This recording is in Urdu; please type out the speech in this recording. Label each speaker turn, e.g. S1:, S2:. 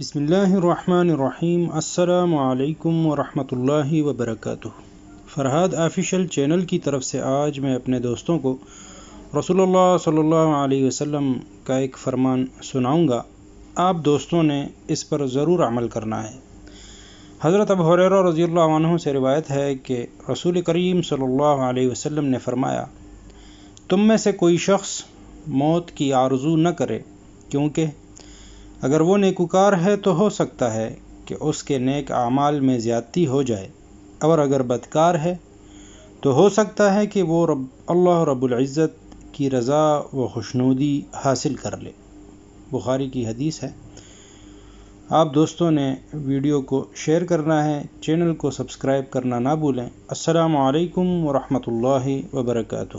S1: بسم اللہ الرحمن الرحیم۔ السلام علیکم ورحمۃ اللہ وبرکاتہ۔ فرحاد آفیشل چینل کی طرف سے آج میں اپنے دوستوں کو رسول اللہ صلی اللہ علیہ وسلم کا ایک فرمان سناؤں گا۔ آپ دوستوں نے اس پر ضرور عمل کرنا ہے۔ حضرت ابو حریرہ رضی اللہ عنہ سے روایت ہے کہ رسول کریم صلی اللہ علیہ وسلم نے فرمایا، تم میں سے کوئی شخص موت کی آرزو نہ کرے، کیونکہ اگر وہ نیکوکار ہے تو ہو سکتا ہے کہ اس کے نیک اعمال میں زیادتی ہو جائے۔ اور اگر بدکار ہے تو ہو سکتا ہے کہ وہ رب، اللہ رب العزت کی رضا و خوشنودی حاصل کر لے۔ بخاری کی حدیث ہے۔ آپ دوستوں نے ویڈیو کو شیئر کرنا ہے، چینل کو سبسکرائب کرنا نہ بھولیں۔ السلام علیکم ورحمۃ اللہ وبرکاتہ۔